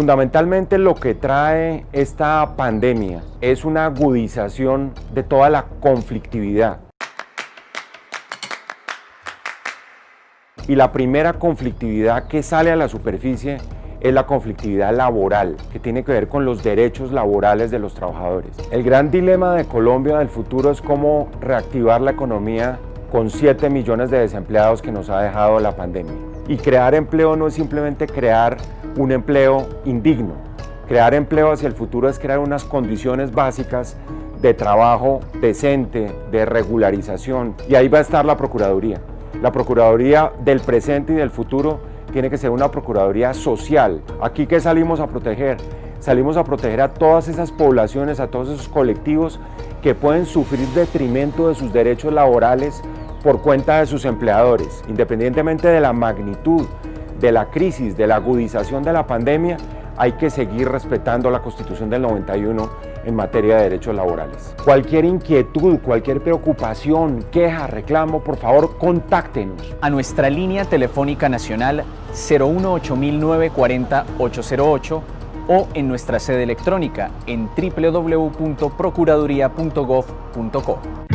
Fundamentalmente lo que trae esta pandemia es una agudización de toda la conflictividad. Y la primera conflictividad que sale a la superficie es la conflictividad laboral, que tiene que ver con los derechos laborales de los trabajadores. El gran dilema de Colombia del futuro es cómo reactivar la economía con 7 millones de desempleados que nos ha dejado la pandemia. Y crear empleo no es simplemente crear un empleo indigno. Crear empleo hacia el futuro es crear unas condiciones básicas de trabajo decente, de regularización, y ahí va a estar la Procuraduría. La Procuraduría del presente y del futuro tiene que ser una Procuraduría social. ¿Aquí qué salimos a proteger? Salimos a proteger a todas esas poblaciones, a todos esos colectivos que pueden sufrir detrimento de sus derechos laborales por cuenta de sus empleadores. Independientemente de la magnitud de la crisis, de la agudización de la pandemia, hay que seguir respetando la Constitución del 91 en materia de derechos laborales. Cualquier inquietud, cualquier preocupación, queja, reclamo, por favor, contáctenos. A nuestra línea telefónica nacional 018-940-808 o en nuestra sede electrónica en www.procuraduría.gov.co.